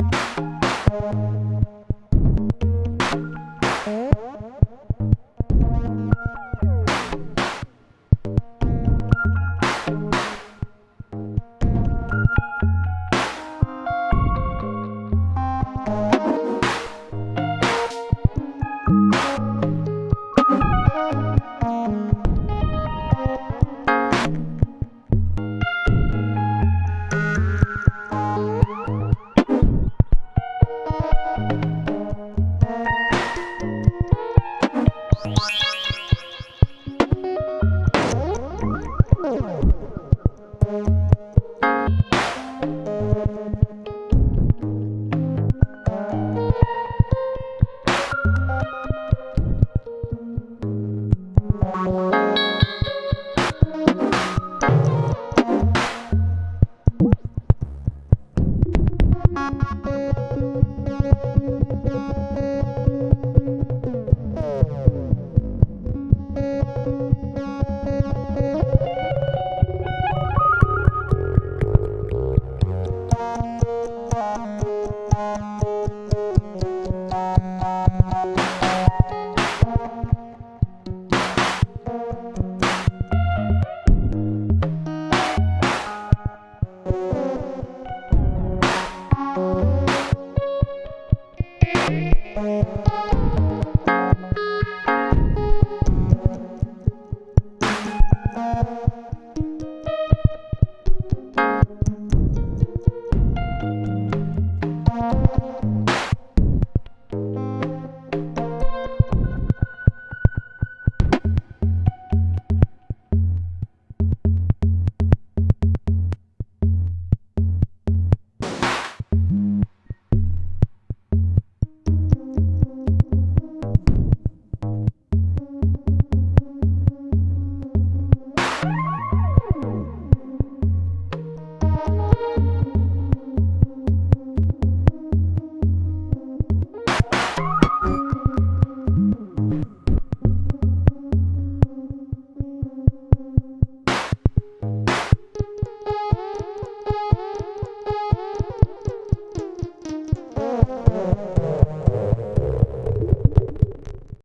Bye. Música